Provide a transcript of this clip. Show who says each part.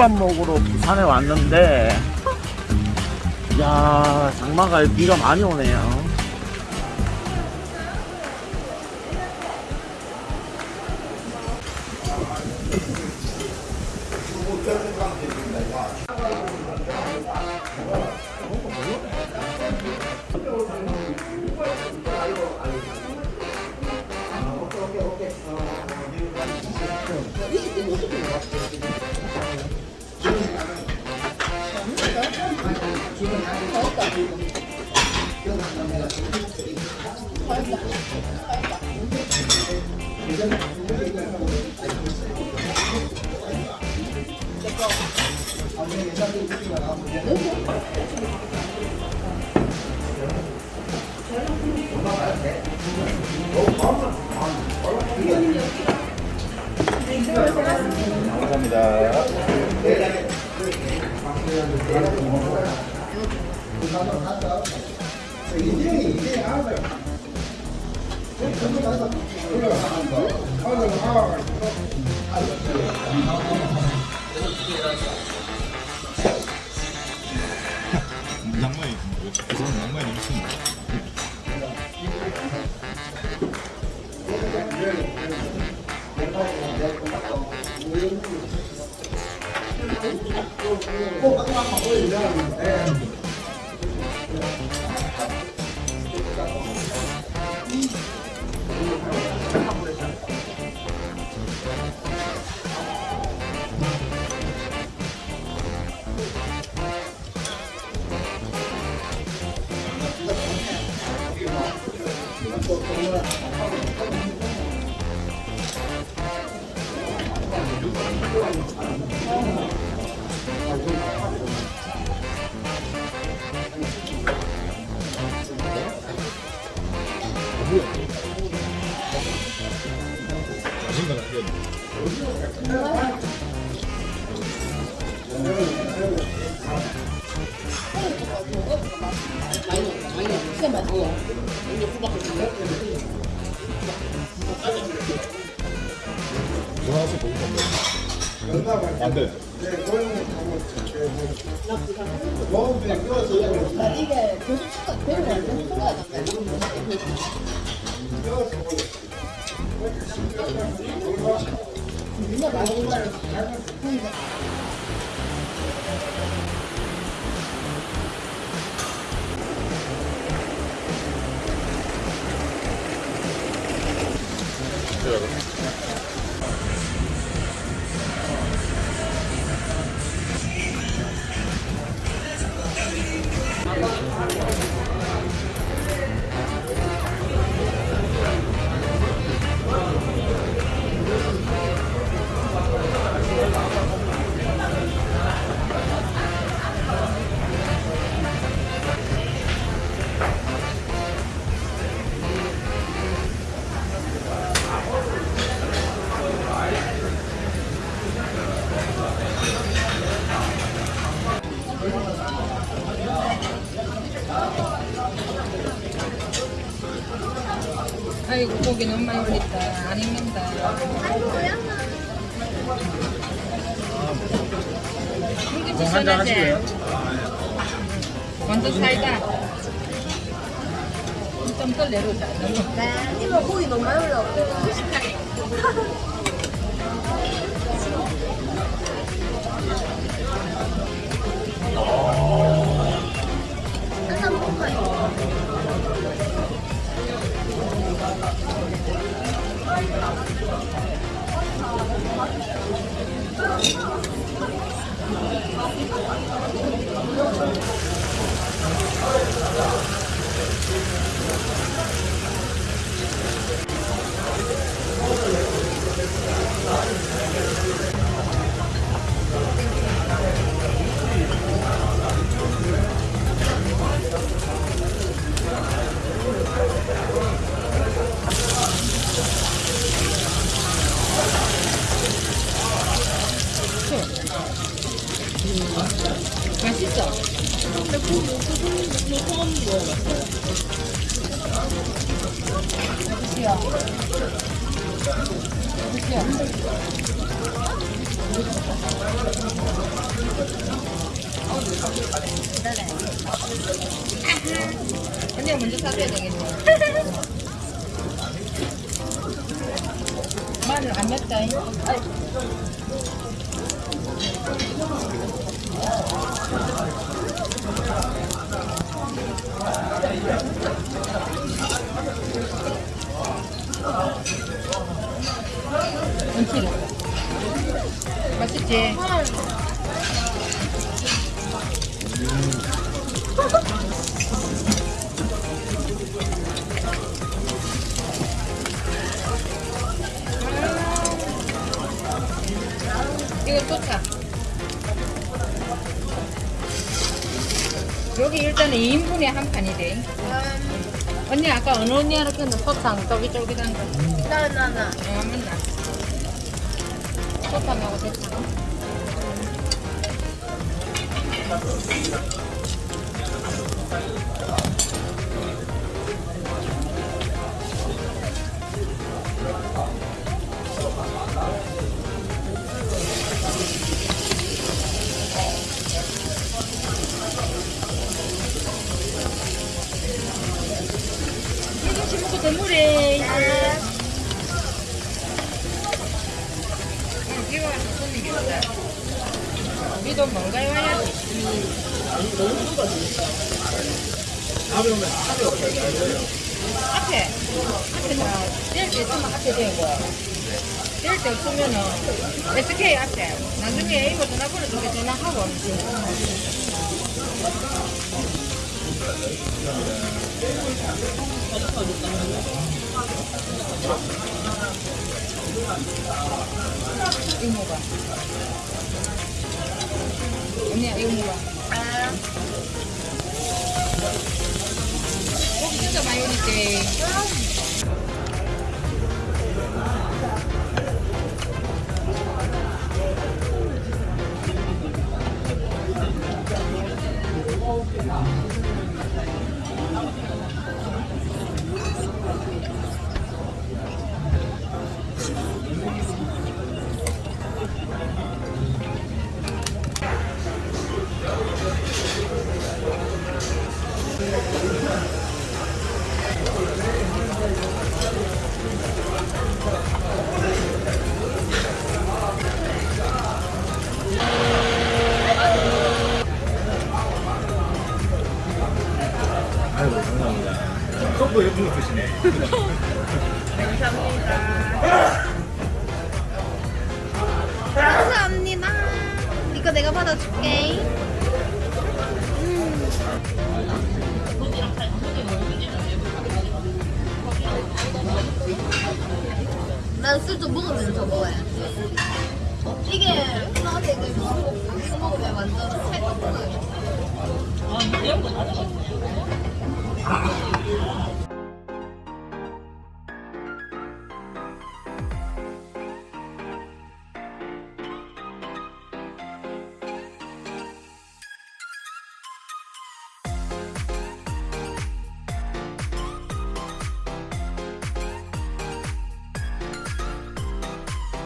Speaker 1: 국밥 먹으러 부산에 왔는데 야 장마가 비가 많이 오네요
Speaker 2: 감사합니다.
Speaker 3: 낭만이 부산 낭만이 넘치는 자신감 전화해서 보고 가면 안 돼.
Speaker 4: 이게 교수 추가 되는 거 완전 추가잖아요. 누가 많이 mistura.
Speaker 5: 아이고 고기 너무 많이 올렸다. 안 익는다.
Speaker 1: 한잔
Speaker 5: 써야지
Speaker 1: 하시고요?
Speaker 5: 완전 살다. 좀덜 내려오자.
Speaker 4: 네, 이거 고기 너무 많이 올라왔고. 한잔
Speaker 5: 언니가 먼저 사줘야 되겠네. 마늘 안 맵다. 얹 맛있지? 이거 좋다. 여기 일단은 2인분에 한 판이 돼. 언니 아까 어느 언니한테 켰는 소탕 쫄깃쫄깃한 거.
Speaker 4: 나 나 나
Speaker 5: 어, 맞나? 소탕하고 대창. 이거 우리도 뭔가에 와야지. 앞에, 앞에 다, 뗄때 있으면 앞에 대고, 뗄때 없으면은, SK 앞에, 나중에 이거 전화번호 줄게 전화하고, 이 거 먹어. 언니야, 이거 먹어. 꼭 진짜
Speaker 3: 감사합니다. 컵도 예쁜 거 드시네.
Speaker 4: 감사합니다. 이거 내가 받아줄게. 난술 좀 먹으면서 먹어야 이게 나한테 이거 먹고 이거 먹으면 완전 살 はい。